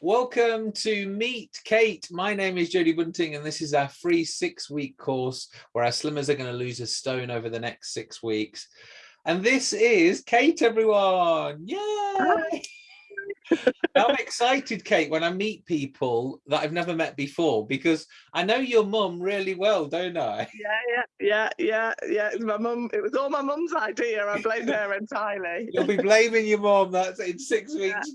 Welcome to Meet Kate. My name is Jodie Bunting and this is our free six week course where our slimmers are going to lose a stone over the next six weeks. And this is Kate, everyone. Yay! I'm excited, Kate, when I meet people that I've never met before because I know your mum really well, don't I? Yeah, yeah, yeah, yeah, yeah. It was my mum. It was all my mum's idea. I blame her entirely. You'll be blaming your mum. That's in six weeks.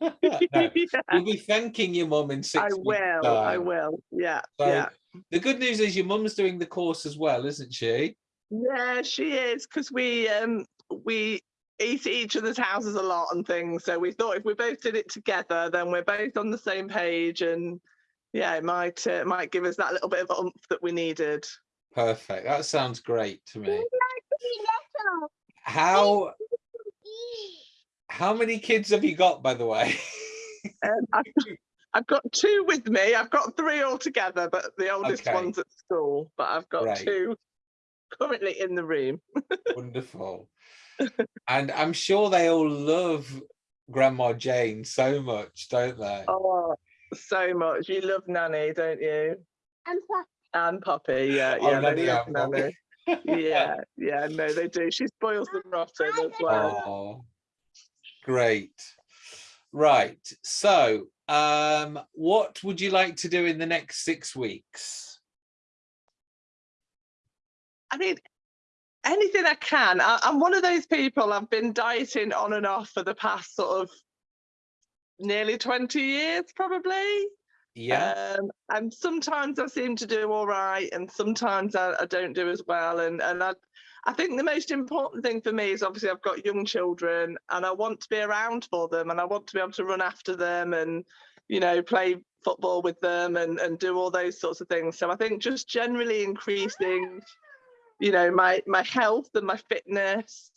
No, you'll be thanking your mum in six I will. time. I will. Yeah, So yeah. the good news is your mum's doing the course as well, isn't she? Yeah, she is because we um we eat at each other's houses a lot and things. So we thought if we both did it together, then we're both on the same page, and yeah, it might uh, might give us that little bit of oomph that we needed. Perfect. That sounds great to me. How how many kids have you got, by the way? Um, I've, I've got two with me. I've got three altogether, but the oldest Okay. one's at school. But I've got Right. two currently in the room. Wonderful. And I'm sure they all love Grandma Jane so much, don't they? Oh, so much. You love Nanny, don't you? And Pop- And Poppy, yeah, Oh, yeah, they Nanny love and Poppy. Nanny. Yeah, yeah, no, they do. She spoils them rotten as well. Oh, great. Right. So, um, what would you like to do in the next six weeks? I mean, anything I can. I, I'm one of those people. I've been dieting on and off for the past sort of nearly 20 years, probably. Yeah. Um, and sometimes I seem to do all right, and sometimes I, I don't do as well. And and I, I think the most important thing for me is obviously I've got young children, and I want to be around for them, and I want to be able to run after them, and you know play football with them, and and do all those sorts of things. So I think just generally increasing, you know, my my health and my fitness.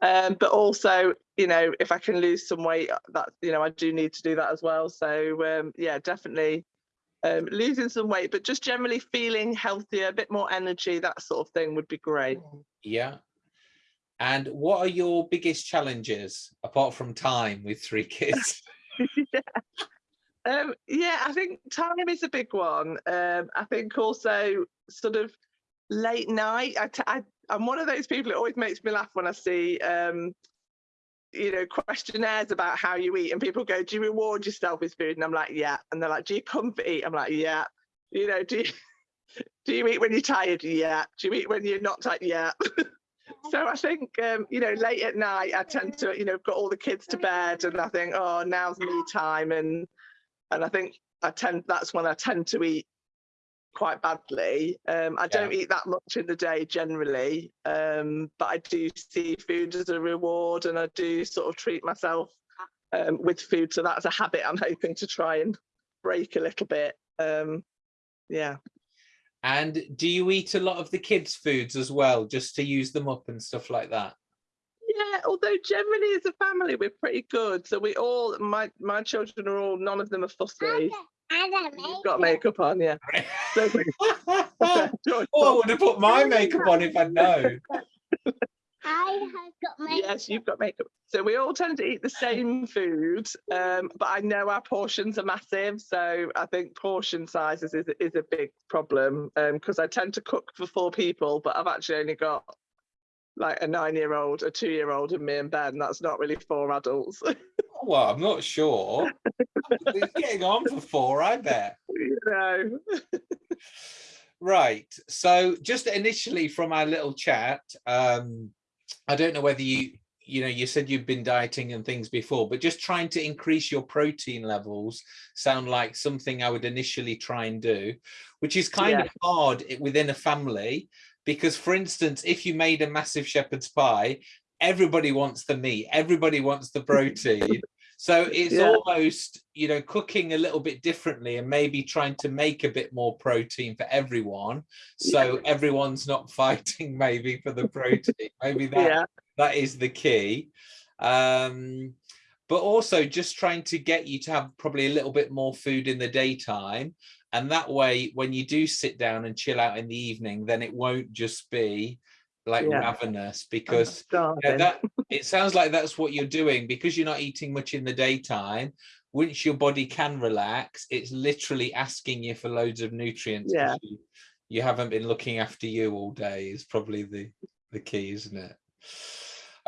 Um, but also, you know, if I can lose some weight, that you know, I do need to do that as well. So um, yeah, definitely um, losing some weight, but just generally feeling healthier, a bit more energy, that sort of thing would be great. Yeah. And what are your biggest challenges apart from time with three kids? Um, yeah, I think time is a big one. Um, I think also sort of late night. I, t- I I'm one of those people. It always makes me laugh when I see um, you know questionnaires about how you eat, and people go, "Do you reward yourself with food?" And I'm like, "Yeah." And they're like, "Do you comfort eat?" I'm like, "Yeah." You know, do you do you eat when you're tired? Yeah. Do you eat when you're not tired? Yeah. so I think um, you know, late at night, I tend to you know got all the kids to bed, and I think, oh, now's me time, and and I think I tend that's when I tend to eat quite badly. Um, I don't eat that much in the day generally, um, but I do see food as a reward, and I do sort of treat myself um, with food. So that's a habit I'm hoping to try and break a little bit. Um, yeah. And do you eat a lot of the kids' foods as well, just to use them up and stuff like that? Yeah, although generally as a family we're pretty good. So we all my my children are all none of them are fussy. I got You've got makeup on, yeah. So we- oh, I would have put my makeup on if I'd known. I have got makeup. Yes, you've got makeup. So we all tend to eat the same food, um, but I know our portions are massive. So I think portion sizes is, is a big problem because I tend to cook for four people, but I've actually only got like a nine-year-old, a two-year-old, and me and Ben. That's not really four adults. Well, I'm not sure. It's getting on for four, I bet. you know. Right. So just initially from our little chat, um, I don't know whether you, you know, you said you've been dieting and things before, but just trying to increase your protein levels sound like something I would initially try and do, which is kind Yeah. of hard within a family. Because for instance, if you made a massive shepherd's pie, everybody wants the meat, everybody wants the protein. So it's Yeah. almost, you know, cooking a little bit differently and maybe trying to make a bit more protein for everyone. So everyone's not fighting maybe for the protein. maybe that Yeah, that is the key. Um, but also just trying to get you to have probably a little bit more food in the daytime. And that way, when you do sit down and chill out in the evening, then it won't just be like Yeah. ravenous because yeah, that it sounds like that's what you're doing because you're not eating much in the daytime. Once your body can relax, it's literally asking you for loads of nutrients Yeah. You, you haven't been looking after you all day is probably the the key, isn't it?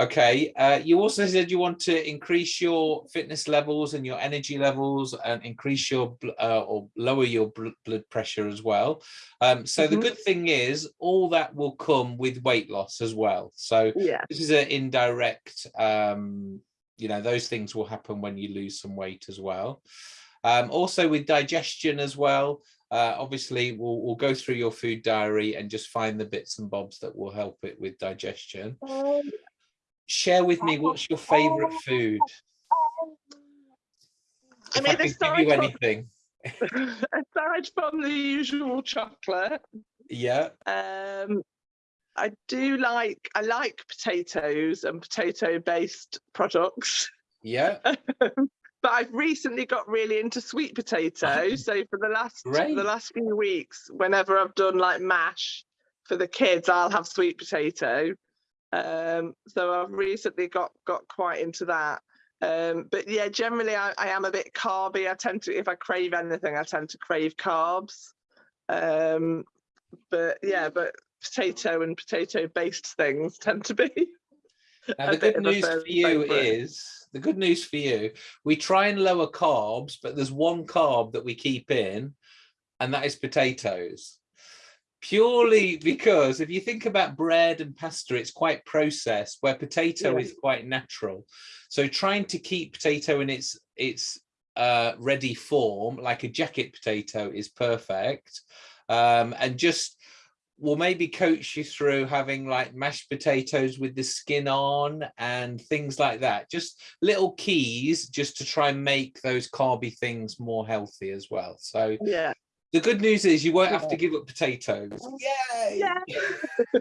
Okay, uh, you also said you want to increase your fitness levels and your energy levels and increase your uh, or lower your bl- blood pressure as well. Um, so the Mhm. good thing is all that will come with weight loss as well. So Yeah, this is an indirect um you know those things will happen when you lose some weight as well um also with digestion as well uh obviously we'll, we'll go through your food diary and just find the bits and bobs that will help it with digestion share with me what's your favorite food I if mean, I could give aside you from- anything aside from the usual chocolate, yeah um, I do like I like potatoes and potato-based products. yeah but I've recently got really into sweet potatoes. So for the last Great. the last few weeks, whenever I've done like mash for the kids, I'll have sweet potato. Um, so I've recently got got quite into that. Um, but yeah, generally I, I am a bit carby. I tend to, if I crave anything, I tend to crave carbs. Um, but yeah, but potato and potato based things tend to be. Now, the good news for you favourite. is the good news for you. We try and lower carbs, but there's one carb that we keep in, and that is potatoes. Purely because if you think about bread and pasta, it's quite processed, where potato Yeah. is quite natural. So trying to keep potato in its its uh, ready form, like a jacket potato, is perfect. Um, and just we'll maybe coach you through having like mashed potatoes with the skin on and things like that. Just little keys just to try and make those carby things more healthy as well. So Yeah. The good news is you won't have to give up potatoes. Yay! Yeah.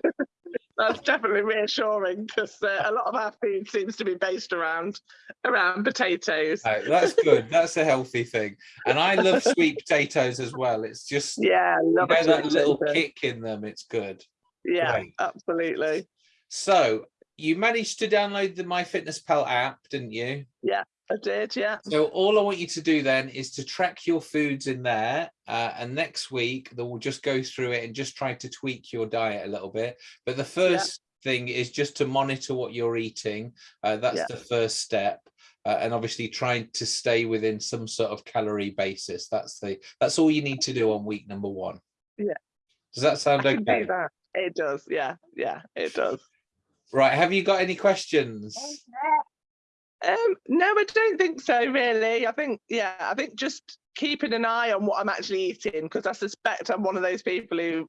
That's definitely reassuring because uh, a lot of our food seems to be based around around potatoes. No, that's good. That's a healthy thing. And I love sweet potatoes as well. It's just you Yeah, I know love a that little potato. kick in them. It's good. Yeah, Great. absolutely. So you managed to download the MyFitnessPal app, didn't you? I did. Yeah. So all I want you to do then is to track your foods in there, uh, and next week they will just go through it and just try to tweak your diet a little bit. But the first thing is just to monitor what you're eating. Uh, that's Yeah. the first step, uh, and obviously trying to stay within some sort of calorie basis. That's the that's all you need to do on week number one. Yeah. Does that sound I okay? that. It does. Yeah. Yeah. It does. Right. Have you got any questions? Um, no, I don't think so. Really, I think yeah, I think just keeping an eye on what I'm actually eating because I suspect I'm one of those people who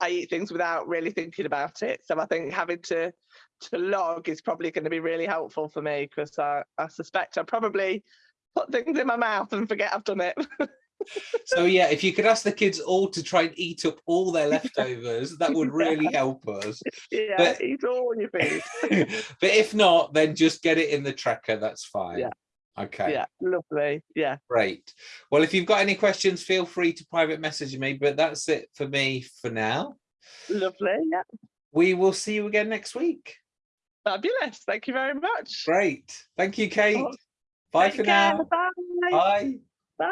I eat things without really thinking about it. So I think having to to log is probably going to be really helpful for me because I, I suspect I probably put things in my mouth and forget I've done it. So yeah, if you could ask the kids all to try and eat up all their leftovers, that would really help us. yeah, But- eat all your food. but if not, then just get it in the tracker. That's fine. Yeah. Okay. Yeah, lovely. Yeah, Great. Well, if you've got any questions, feel free to private message me. But that's it for me for now. lovely. Yeah, We will see you again next week. fabulous. Thank you very much. Great. Thank you, Kate. Oh, Bye for now. Bye. Bye.